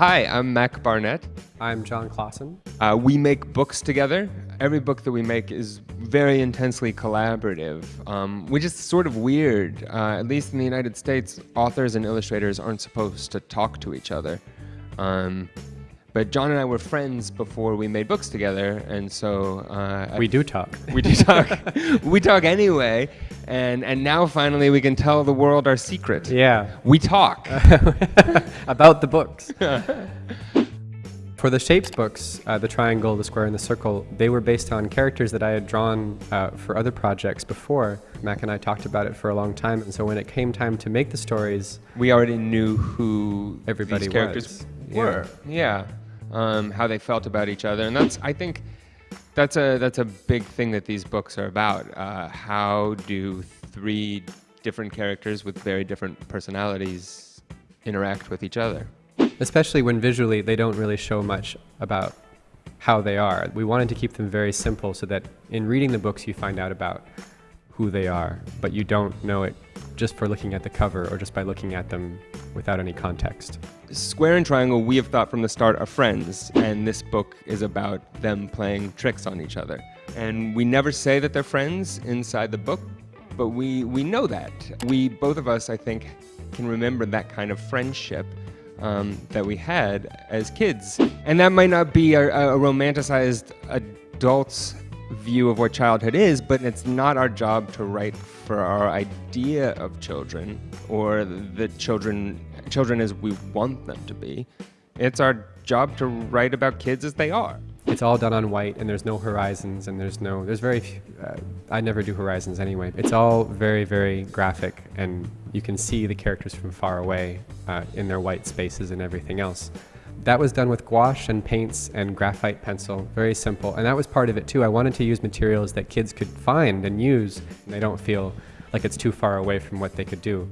Hi, I'm Mac Barnett. I'm Jon Klassen. Uh, we make books together. Every book that we make is very intensely collaborative, um, which is sort of weird. Uh, at least in the United States, authors and illustrators aren't supposed to talk to each other. Um, but Jon and I were friends before we made books together, and so uh, we do talk. We do talk. we talk anyway, and and now finally we can tell the world our secret. Yeah, we talk about the books. For the shapes books, uh, the triangle, the square, and the circle, they were based on characters that I had drawn uh, for other projects before. Mac and I talked about it for a long time, and so when it came time to make the stories, we already knew who everybody these characters was. were. Yeah. yeah um, how they felt about each other, and that's I think that's a that's a big thing that these books are about. Uh, how do three different characters with very different personalities interact with each other? Especially when visually they don't really show much about how they are. We wanted to keep them very simple so that in reading the books you find out about who they are, but you don't know it just for looking at the cover or just by looking at them without any context. Square and Triangle, we have thought from the start are friends, and this book is about them playing tricks on each other. And we never say that they're friends inside the book, but we, we know that. We, both of us, I think, can remember that kind of friendship um, that we had as kids. And that might not be a, a romanticized adult's view of what childhood is, but it's not our job to write for our idea of children or the children children as we want them to be. It's our job to write about kids as they are. It's all done on white, and there's no horizons, and there's no there's very few, uh, I never do horizons anyway. It's all very very graphic, and you can see the characters from far away uh, in their white spaces and everything else. That was done with gouache and paints and graphite pencil, very simple. And that was part of it too. I wanted to use materials that kids could find and use, and they don't feel like it's too far away from what they could do.